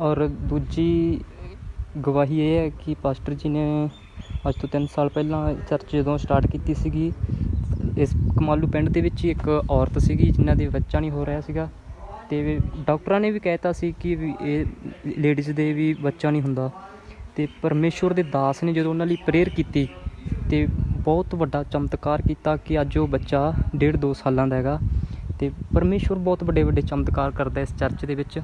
ਔਰ ਦੂਜੀ ਗਵਾਹੀ ਇਹ ਹੈ ਕਿ ਪਾਸਟਰ ਜੀ ਨੇ ਅੱਜ ਤੋਂ ਤਿੰਨ ਸਾਲ ਪਹਿਲਾਂ ਚਰਚ ਜਦੋਂ ਸਟਾਰਟ ਕੀਤੀ ਸੀਗੀ, ਇਸ ਕਮਾਲੂ ਪਿੰਡ ਦੇ ਵਿੱਚ ਹੀ ਇੱਕ ਔਰਤ ਸੀਗੀ ਜਿਨ੍ਹਾਂ ਦੇ ਬੱਚਾ ਨਹੀਂ ਹੋ ਰਿਹਾ ਸੀਗਾ ਤੇ ਡਾਕਟਰਾਂ ਨੇ ਵੀ ਕਹਿਤਾ ਸੀ ਕਿ ਵੀ ਇਹ ਲੇਡੀਜ਼ ਦੇ ਵੀ ਬੱਚਾ ਨਹੀਂ ਹੁੰਦਾ ਤੇ ਪਰਮੇਸ਼ਵਰ ਦੇ ਦਾਸ ਨੇ ਜਦੋਂ ਉਹਨਾਂ ਲਈ ਪ੍ਰੇਅਰ ਕੀਤੀ ਤੇ ਬਹੁਤ ਵੱਡਾ ਚਮਤਕਾਰ ਕੀਤਾ ਕਿ ਅੱਜ ਉਹ ਬੱਚਾ ਡੇਢ ਦੋ ਸਾਲਾਂ ਦਾ ਹੈਗਾ ਤੇ ਪਰਮੇਸ਼ਵਰ ਬਹੁਤ ਵੱਡੇ ਵੱਡੇ ਚਮਤਕਾਰ ਕਰਦਾ ਇਸ ਚਰਚ ਦੇ ਵਿੱਚ।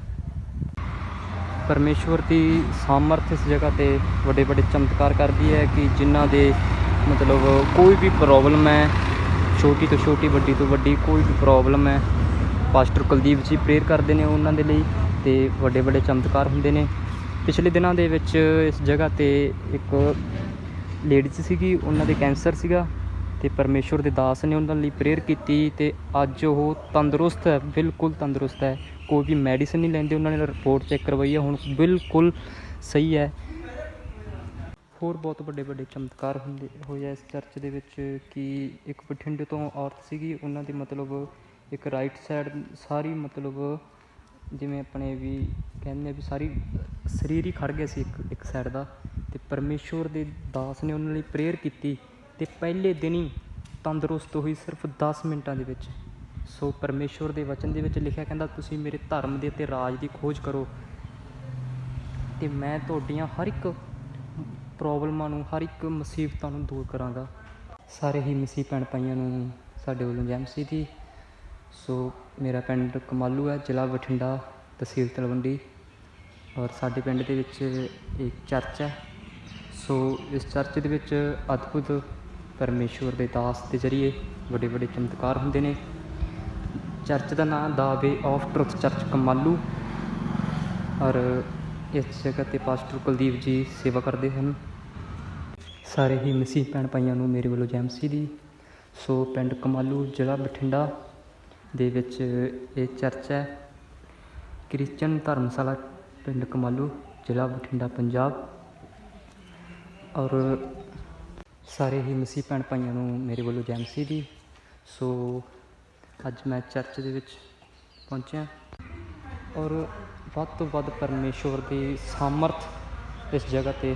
ਪਰਮੇਸ਼ਵਰ ਦੀ ਸਾਮਰਥ ਇਸ ਜਗ੍ਹਾ ਤੇ ਵੱਡੇ ਵੱਡੇ ਚਮਤਕਾਰ ਕਰਦੀ ਹੈ ਕਿ ਜਿਨ੍ਹਾਂ ਦੇ ਮਤਲਬ ਕੋਈ ਵੀ ਪ੍ਰੋਬਲਮ ਹੈ, ਛੋਟੀ ਤੋਂ ਛੋਟੀ, ਵੱਡੀ ਤੋਂ ਵੱਡੀ ਕੋਈ ਵੀ ਪ੍ਰੋਬਲਮ ਹੈ ਪਾਸਟਰ ਕੁਲਦੀਪ ਜੀ ਪ੍ਰੇਅਰ ਕਰਦੇ ਨੇ ਉਹਨਾਂ ਦੇ ਲਈ ਤੇ ਵੱਡੇ ਵੱਡੇ ਚਮਤਕਾਰ ਹੁੰਦੇ ਨੇ। ਪਿਛਲੇ ਦਿਨਾਂ ਦੇ ਵਿੱਚ ਇਸ ਜਗ੍ਹਾ ਤੇ ਇੱਕ ਲੇਡੀਜ਼ ਸੀਗੀ, ਉਹਨਾਂ ਦੇ ਕੈਂਸਰ ਸੀਗਾ। ਤੇ ਪਰਮੇਸ਼ਵਰ ਦੇ ਦਾਸ ਨੇ ਉਹਨਾਂ ਲਈ ਪ੍ਰੇਅਰ ਕੀਤੀ ਤੇ ਅੱਜ ਉਹ ਤੰਦਰੁਸਤ ਹੈ, ਬਿਲਕੁਲ ਤੰਦਰੁਸਤ ਹੈ। ਕੋਈ ਵੀ ਮੈਡੀਸਿਨ ਨਹੀਂ ਲੈਂਦੇ, ਉਹਨਾਂ ਨੇ ਰਿਪੋਰਟ ਚੈੱਕ ਕਰਵਾਈ ਹੈ, ਹੁਣ ਬਿਲਕੁਲ ਸਹੀ ਹੈ। ਹੋਰ ਬਹੁਤ ਵੱਡੇ ਵੱਡੇ ਚਮਤਕਾਰ ਹੁੰਦੇ ਹੋਏ ਆ ਇਸ ਚਰਚ ਦੇ ਵਿੱਚ ਕਿ ਇੱਕ ਬਠਿੰਡੇ ਤੋਂ ਔਰਤ ਸੀਗੀ, ਉਹਨਾਂ ਦੀ ਮਤਲਬ ਇੱਕ ਰਾਈਟ ਸਾਈਡ ਸਾਰੀ ਮਤਲਬ ਜਿਵੇਂ ਆਪਣੇ ਵੀ ਕਹਿੰਦੇ ਆ ਵੀ ਸਾਰੀ ਸਰੀਰ ਹੀ ਖੜ ਗਿਆ ਸੀ ਇੱਕ ਇੱਕ ਸਾਈਡ ਦਾ। ਤੇ ਪਰਮੇਸ਼ਵਰ ਦੇ ਦਾਸ ਨੇ ਉਹਨਾਂ ਲਈ ਪ੍ਰੇਅਰ ਕੀਤੀ। ਤੇ ਪਹਿਲੇ ਦਿਨ ਹੀ ਤੰਦਰੁਸਤ ਹੋਈ ਸਿਰਫ 10 ਮਿੰਟਾਂ ਦੇ ਵਿੱਚ। ਸੋ ਪਰਮੇਸ਼ਵਰ ਦੇ ਵਚਨ ਦੇ ਵਿੱਚ ਲਿਖਿਆ ਕਹਿੰਦਾ, ਤੁਸੀਂ ਮੇਰੇ ਧਰਮ ਦੇ ਤੇ ਰਾਜ ਦੀ ਖੋਜ ਕਰੋ ਤੇ ਮੈਂ ਤੁਹਾਡੀਆਂ ਹਰ ਇੱਕ ਪ੍ਰੋਬਲਮਾਂ ਨੂੰ, ਹਰ ਇੱਕ ਮੁਸੀਬਤਾਂ ਨੂੰ ਦੂਰ ਕਰਾਂਗਾ। ਸਾਰੇ ਹੀ ਮਸੀਹ ਭੈਣ ਭਾਈਆਂ ਨੂੰ ਸਾਡੇ ਵੱਲੋਂ ਜੈਮਸੀ ਦੀ। ਸੋ ਮੇਰਾ ਪਿੰਡ ਕਮਾਲੂ ਹੈ, ਜ਼ਿਲ੍ਹਾ ਬਠਿੰਡਾ ਤਹਿਸੀਲ ਤਲਵੰਡੀ ਔਰ ਸਾਡੇ ਪਿੰਡ ਦੇ ਵਿੱਚ ਇੱਕ ਚਰਚ ਹੈ। ਸੋ ਇਸ ਚਰਚ ਦੇ ਵਿੱਚ ਅਦਭੁਤ ਪਰਮੇਸ਼ਵਰ ਦੇ ਦਾਸ ਦੇ ਜ਼ਰੀਏ ਵੱਡੇ ਵੱਡੇ ਚਮਤਕਾਰ ਹੁੰਦੇ ਨੇ। ਚਰਚ ਦਾ ਨਾਮ the way of truth church Kamalu. ਔਰ ਇਸ ਜਗ੍ਹਾ ਤੇ ਪਾਸਟਰ ਕੁਲਦੀਪ ਜੀ ਸੇਵਾ ਕਰਦੇ ਹਨ। ਸਾਰੇ ਹੀ ਮਸੀਹ ਭੈਣ ਭਾਈਆਂ ਨੂੰ ਮੇਰੇ ਵੱਲੋਂ ਜੈ ਮਸੀਹ ਦੀ। ਸੋ ਪਿੰਡ ਕਮਾਲੂ ਜ਼ਿਲ੍ਹਾ ਬਠਿੰਡਾ ਦੇ ਵਿੱਚ ਇਹ ਚਰਚ ਹੈ। ਕ੍ਰਿਸਚਨ ਧਰਮਸ਼ਾਲਾ ਪਿੰਡ ਕਮਾਲੂ ਜ਼ਿਲ੍ਹਾ ਬਠਿੰਡਾ, ਪੰਜਾਬ। ਔਰ ਸਾਰੇ ਹੀ ਮਸੀਹ ਭੈਣ ਭਾਈਆਂ ਨੂੰ ਮੇਰੇ ਵੱਲੋਂ ਜੈ ਮਸੀਹ ਦੀ। ਸੋ ਅੱਜ ਮੈਂ ਚਰਚ ਦੇ ਵਿੱਚ ਪਹੁੰਚਿਆ। ਔਰ ਵੱਧ ਤੋਂ ਵੱਧ ਪਰਮੇਸ਼ਵਰ ਦੀ ਸਾਮਰਥ ਇਸ ਜਗ੍ਹਾ ਤੇ